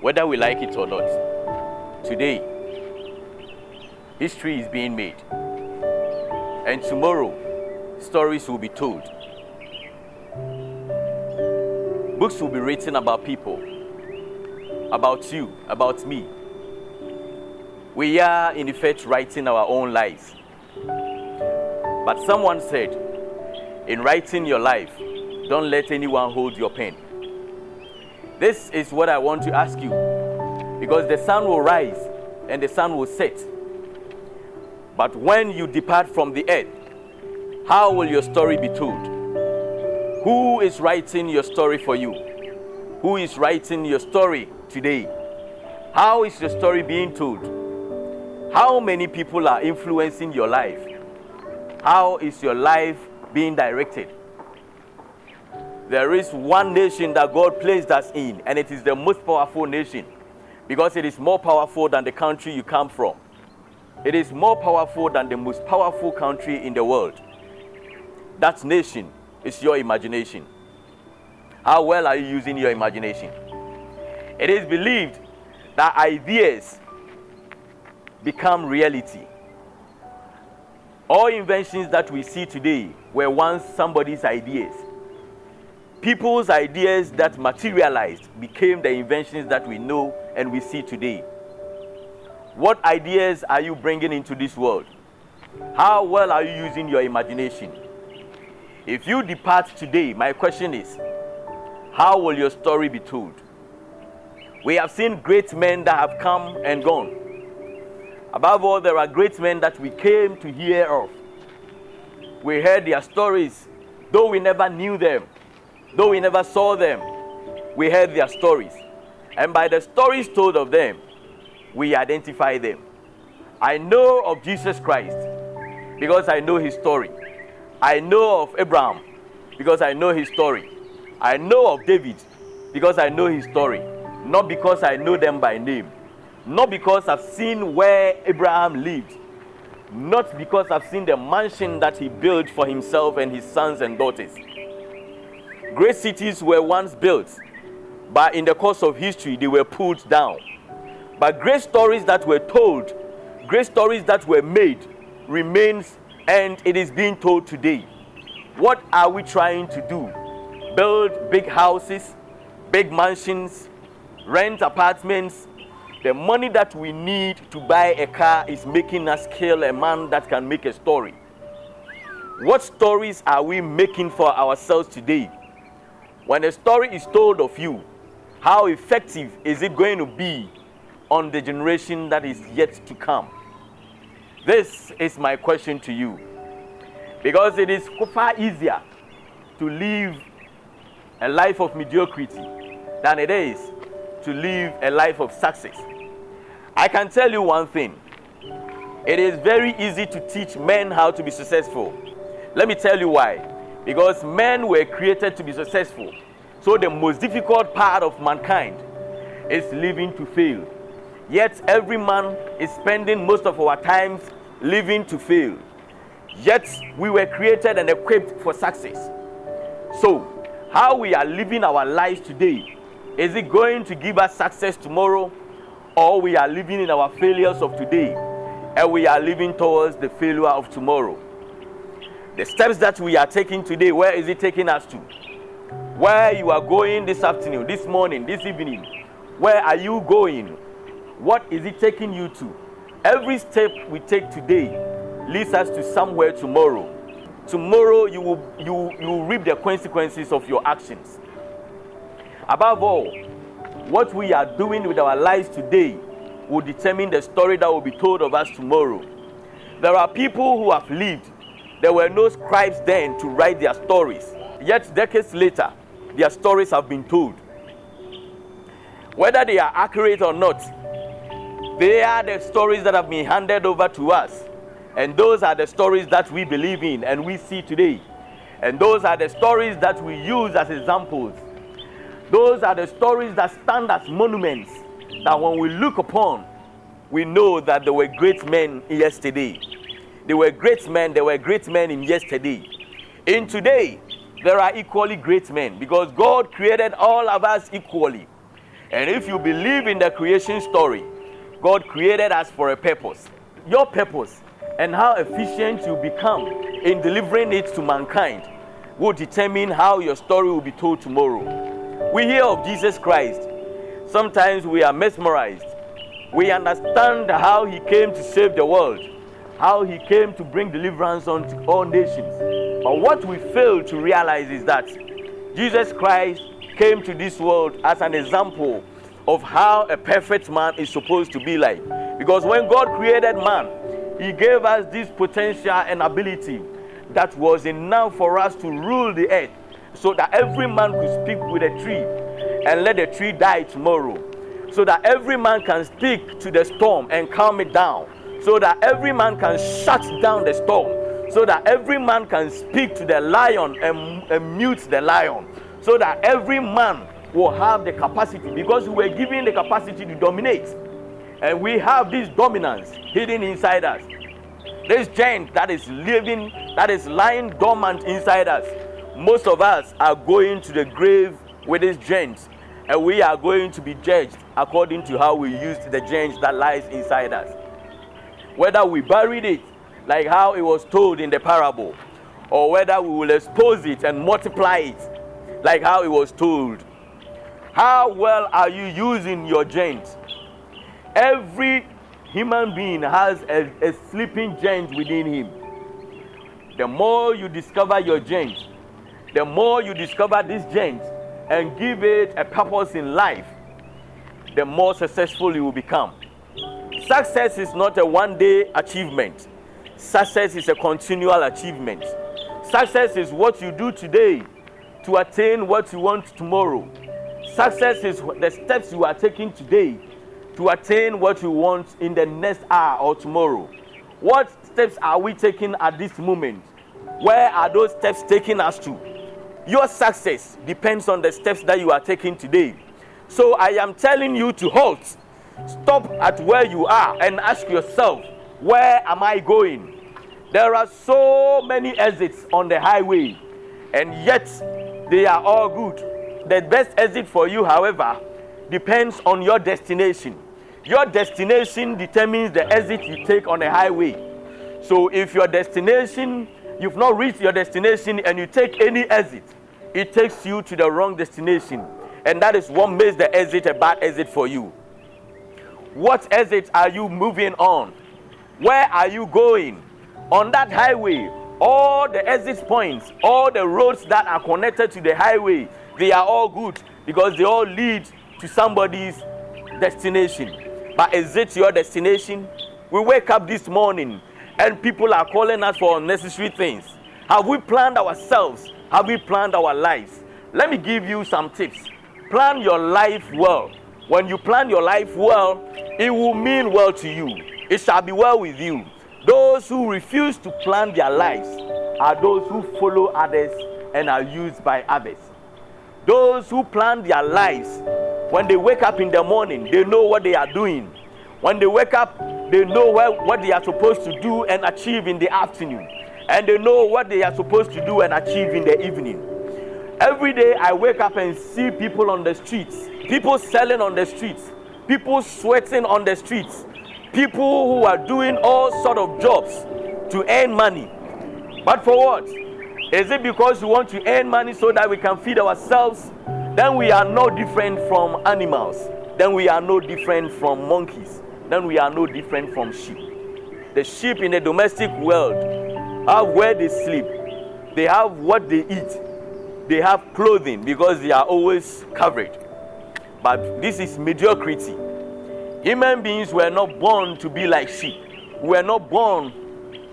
Whether we like it or not, today, history is being made. And tomorrow, stories will be told. Books will be written about people, about you, about me. We are, in effect, writing our own lives. But someone said, in writing your life, don't let anyone hold your pen. This is what I want to ask you. Because the sun will rise and the sun will set. But when you depart from the earth, how will your story be told? Who is writing your story for you? Who is writing your story today? How is your story being told? How many people are influencing your life? How is your life being directed? There is one nation that God placed us in, and it is the most powerful nation because it is more powerful than the country you come from. It is more powerful than the most powerful country in the world. That nation is your imagination. How well are you using your imagination? It is believed that ideas become reality. All inventions that we see today were once somebody's ideas people's ideas that materialized became the inventions that we know and we see today. What ideas are you bringing into this world? How well are you using your imagination? If you depart today, my question is how will your story be told? We have seen great men that have come and gone. Above all, there are great men that we came to hear of. We heard their stories, though we never knew them. Though we never saw them, we heard their stories. And by the stories told of them, we identify them. I know of Jesus Christ because I know his story. I know of Abraham because I know his story. I know of David because I know his story. Not because I know them by name. Not because I've seen where Abraham lived. Not because I've seen the mansion that he built for himself and his sons and daughters. Great cities were once built, but in the course of history, they were pulled down. But great stories that were told, great stories that were made, remains and it is being told today. What are we trying to do? Build big houses, big mansions, rent apartments. The money that we need to buy a car is making us kill a man that can make a story. What stories are we making for ourselves today? When a story is told of you, how effective is it going to be on the generation that is yet to come? This is my question to you. Because it is far easier to live a life of mediocrity than it is to live a life of success. I can tell you one thing it is very easy to teach men how to be successful. Let me tell you why because men were created to be successful. So the most difficult part of mankind is living to fail. Yet every man is spending most of our times living to fail. Yet we were created and equipped for success. So, how we are living our lives today, is it going to give us success tomorrow? Or we are living in our failures of today and we are living towards the failure of tomorrow? The steps that we are taking today, where is it taking us to? Where you are going this afternoon, this morning, this evening, where are you going? What is it taking you to? Every step we take today leads us to somewhere tomorrow. Tomorrow you will, you, you will reap the consequences of your actions. Above all, what we are doing with our lives today will determine the story that will be told of us tomorrow. There are people who have lived there were no scribes then to write their stories. Yet, decades later, their stories have been told. Whether they are accurate or not, they are the stories that have been handed over to us. And those are the stories that we believe in and we see today. And those are the stories that we use as examples. Those are the stories that stand as monuments that when we look upon, we know that there were great men yesterday. They were great men, they were great men in yesterday. In today, there are equally great men because God created all of us equally. And if you believe in the creation story, God created us for a purpose. Your purpose and how efficient you become in delivering it to mankind will determine how your story will be told tomorrow. We hear of Jesus Christ. Sometimes we are mesmerized. We understand how he came to save the world, how he came to bring deliverance unto all nations. But what we fail to realize is that Jesus Christ came to this world as an example of how a perfect man is supposed to be like. Because when God created man, he gave us this potential and ability that was enough for us to rule the earth so that every man could speak with a tree and let the tree die tomorrow. So that every man can speak to the storm and calm it down. So that every man can shut down the storm. So that every man can speak to the lion and, and mute the lion. So that every man will have the capacity because we were given the capacity to dominate. And we have this dominance hidden inside us. This giant that is living, that is lying dormant inside us. Most of us are going to the grave with this giant, and we are going to be judged according to how we used the giant that lies inside us. Whether we buried it, like how it was told in the parable, or whether we will expose it and multiply it, like how it was told. How well are you using your giant? Every human being has a, a sleeping giant within him. The more you discover your giant, the more you discover this giant and give it a purpose in life, the more successful you will become. Success is not a one day achievement, success is a continual achievement. Success is what you do today to attain what you want tomorrow. Success is the steps you are taking today to attain what you want in the next hour or tomorrow. What steps are we taking at this moment? Where are those steps taking us to? Your success depends on the steps that you are taking today. So I am telling you to halt. Stop at where you are and ask yourself, where am I going? There are so many exits on the highway, and yet they are all good. The best exit for you, however, depends on your destination. Your destination determines the exit you take on a highway. So if your destination, you've not reached your destination and you take any exit, it takes you to the wrong destination. And that is what makes the exit a bad exit for you. What exit are you moving on? Where are you going? On that highway, all the exit points, all the roads that are connected to the highway, they are all good because they all lead to somebody's destination. But is it your destination? We wake up this morning and people are calling us for unnecessary things. Have we planned ourselves? Have we planned our lives? Let me give you some tips. Plan your life well. When you plan your life well, it will mean well to you. It shall be well with you. Those who refuse to plan their lives are those who follow others and are used by others. Those who plan their lives when they wake up in the morning, they know what they are doing. When they wake up, they know what, they are supposed to do and achieve in the afternoon. And they know what they are supposed to do and achieve in the evening. Every day I wake up and see people on the streets, people selling on the streets, people sweating on the streets, people who are doing all sort of jobs to earn money. But for what? Is it because we want to earn money so that we can feed ourselves then we are no different from animals. Then we are no different from monkeys. Then we are no different from sheep. The sheep in the domestic world have where they sleep, they have what they eat, they have clothing because they are always covered. But this is mediocrity. Human beings were not born to be like sheep. We were not born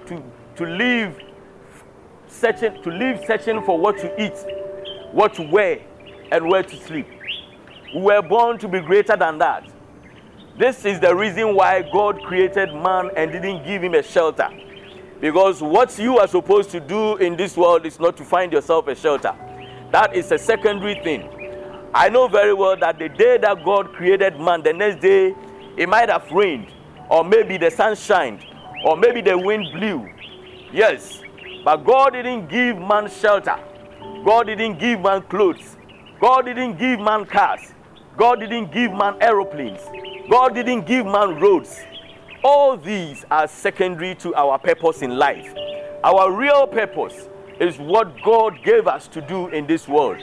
to, to live searching to live searching for what to eat, what to wear, and where to sleep. We were born to be greater than that. This is the reason why God created man and didn't give him a shelter. Because what you are supposed to do in this world is not to find yourself a shelter. That is a secondary thing. I know very well that the day that God created man, the next day it might have rained. or maybe the sun shined, or maybe the wind blew. Yes, but God didn't give man shelter. God didn't give man clothes. God didn't give man cars. God didn't give man aeroplanes. God didn't give man roads. All these are secondary to our purpose in life. Our real purpose is what God gave us to do in this world.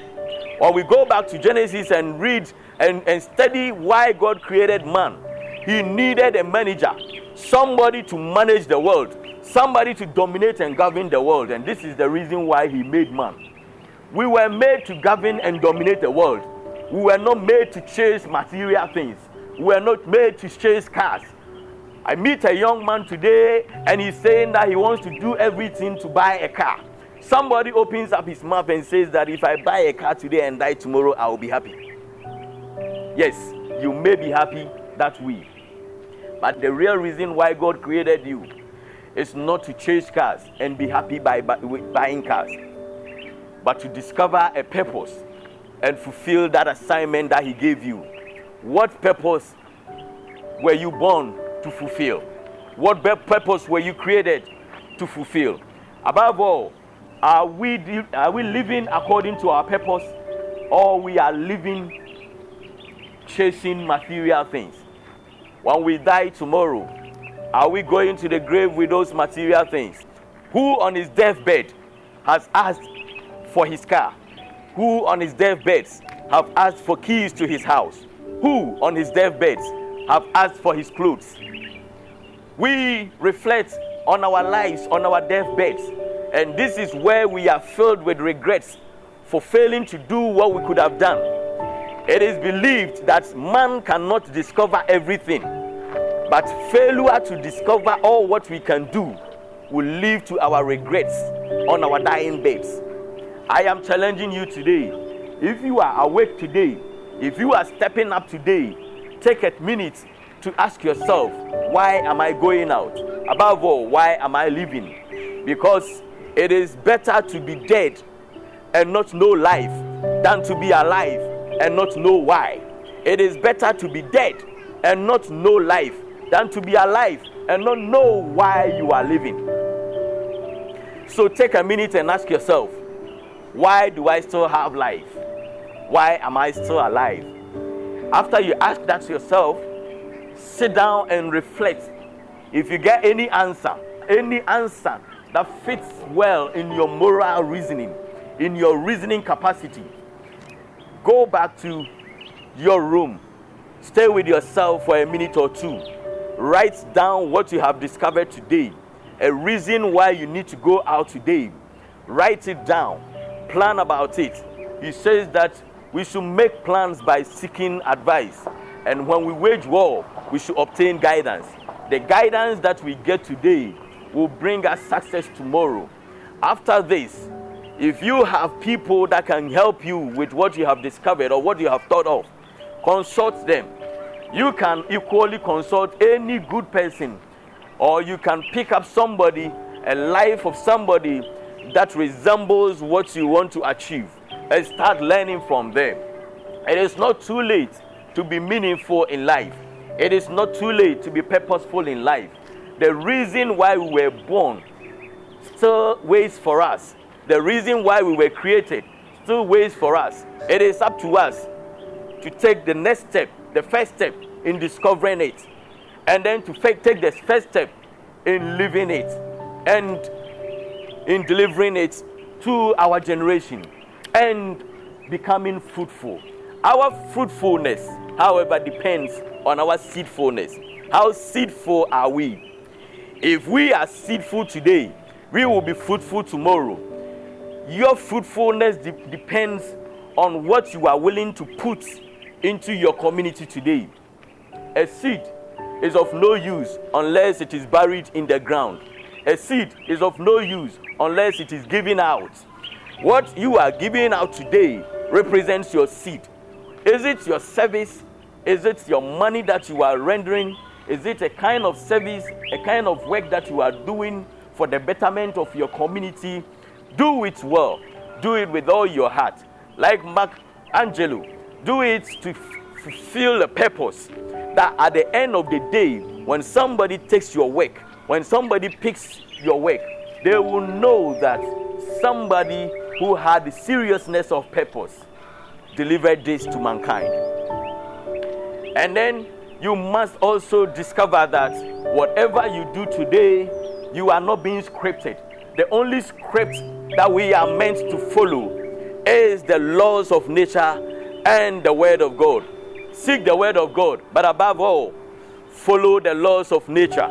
When we go back to Genesis and read and, and study why God created man, He needed a manager, somebody to manage the world, somebody to dominate and govern the world. And this is the reason why He made man. We were made to govern and dominate the world. We were not made to chase material things. We were not made to chase cars. I meet a young man today and he's saying that he wants to do everything to buy a car. Somebody opens up his mouth and says that if I buy a car today and die tomorrow, I will be happy. Yes, you may be happy that way. But the real reason why God created you is not to chase cars and be happy by, by buying cars, but to discover a purpose and fulfill that assignment that He gave you. What purpose were you born to fulfill? What purpose were you created to fulfill? Above all, are we, are we living according to our purpose or we are living chasing material things? When we die tomorrow, are we going to the grave with those material things? Who on his deathbed has asked for his car? Who on his deathbed have asked for keys to his house? Who on his deathbed have asked for his clothes? We reflect on our lives, on our deathbeds, and this is where we are filled with regrets for failing to do what we could have done. It is believed that man cannot discover everything, but failure to discover all what we can do will lead to our regrets on our dying beds. I am challenging you today. If you are awake today, if you are stepping up today, take a minute to ask yourself, why am I going out? Above all, why am I living? Because it is better to be dead and not know life than to be alive and not know why. It is better to be dead and not know life than to be alive and not know why you are living. So take a minute and ask yourself, why do I still have life? Why am I still alive? After you ask that to yourself, sit down and reflect. If you get any answer, any answer that fits well in your moral reasoning, in your reasoning capacity, go back to your room. Stay with yourself for a minute or two. Write down what you have discovered today, a reason why you need to go out today. Write it down. Plan about it. He says that we should make plans by seeking advice. And when we wage war, we should obtain guidance. The guidance that we get today will bring us success tomorrow. After this, if you have people that can help you with what you have discovered or what you have thought of, consult them. You can equally consult any good person, or you can pick up somebody, a life of somebody that resembles what you want to achieve, and start learning from them. It is not too late to be meaningful in life. It is not too late to be purposeful in life the reason why we were born still waits for us. The reason why we were created still waits for us. It is up to us to take the next step, the first step in discovering it, and then to take the first step in living it and in delivering it to our generation and becoming fruitful. Our fruitfulness, however, depends on our seedfulness. How seedful are we? If we are seedful today, we will be fruitful tomorrow. Your fruitfulness de- depends on what you are willing to put into your community today. A seed is of no use unless it is buried in the ground. A seed is of no use unless it is given out. What you are giving out today represents your seed. Is it your service? Is it your money that you are rendering? Is it a kind of service, a kind of work that you are doing for the betterment of your community? Do it well. Do it with all your heart. Like Mark Angelo, do it to fulfill the purpose that at the end of the day, when somebody takes your work, when somebody picks your work, they will know that somebody who had the seriousness of purpose delivered this to mankind. And then you must also discover that whatever you do today, you are not being scripted. The only script that we are meant to follow is the laws of nature and the Word of God. Seek the Word of God, but above all, follow the laws of nature.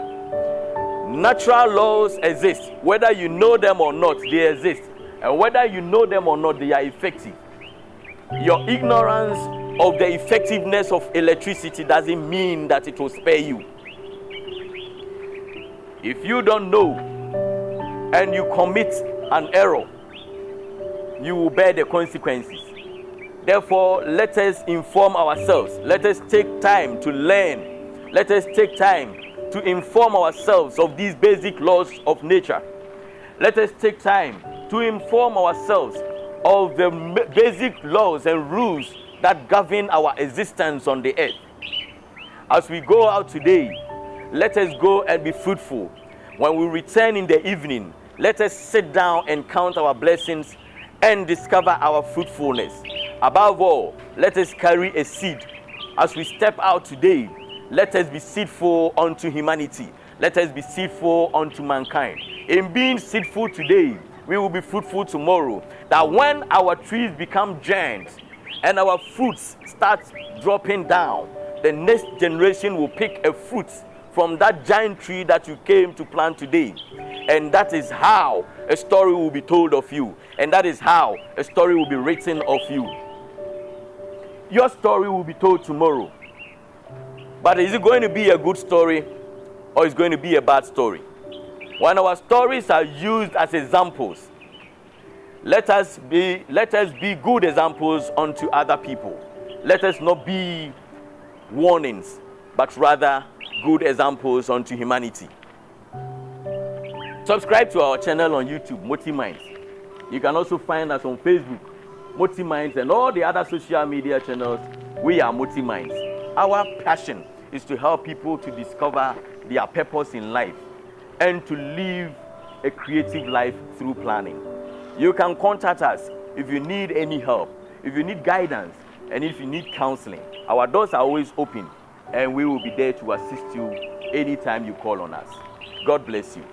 Natural laws exist, whether you know them or not, they exist. And whether you know them or not, they are effective. Your ignorance of the effectiveness of electricity doesn't mean that it will spare you. If you don't know and you commit an error, you will bear the consequences. Therefore, let us inform ourselves. Let us take time to learn. Let us take time to inform ourselves of these basic laws of nature. Let us take time to inform ourselves of the basic laws and rules that govern our existence on the earth. As we go out today, let us go and be fruitful. When we return in the evening, let us sit down and count our blessings and discover our fruitfulness. Above all, let us carry a seed. As we step out today, let us be seedful unto humanity. Let us be seedful unto mankind. In being seedful today, we will be fruitful tomorrow. That when our trees become giants and our fruits start dropping down, the next generation will pick a fruit from that giant tree that you came to plant today. And that is how a story will be told of you. And that is how a story will be written of you. Your story will be told tomorrow. But is it going to be a good story or is it going to be a bad story? When our stories are used as examples, let us be let us be good examples unto other people. Let us not be warnings, but rather good examples unto humanity. Subscribe to our channel on YouTube, Moti Minds. You can also find us on Facebook, Moti Minds, and all the other social media channels. We are Moti Minds. Our passion is to help people to discover their purpose in life and to live a creative life through planning. You can contact us if you need any help, if you need guidance, and if you need counseling. Our doors are always open, and we will be there to assist you anytime you call on us. God bless you.